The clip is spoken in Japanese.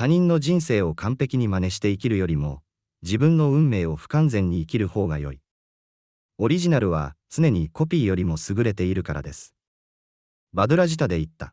他人の人生を完璧に真似して生きるよりも、自分の運命を不完全に生きる方が良い。オリジナルは常にコピーよりも優れているからです。バドラジタで言った。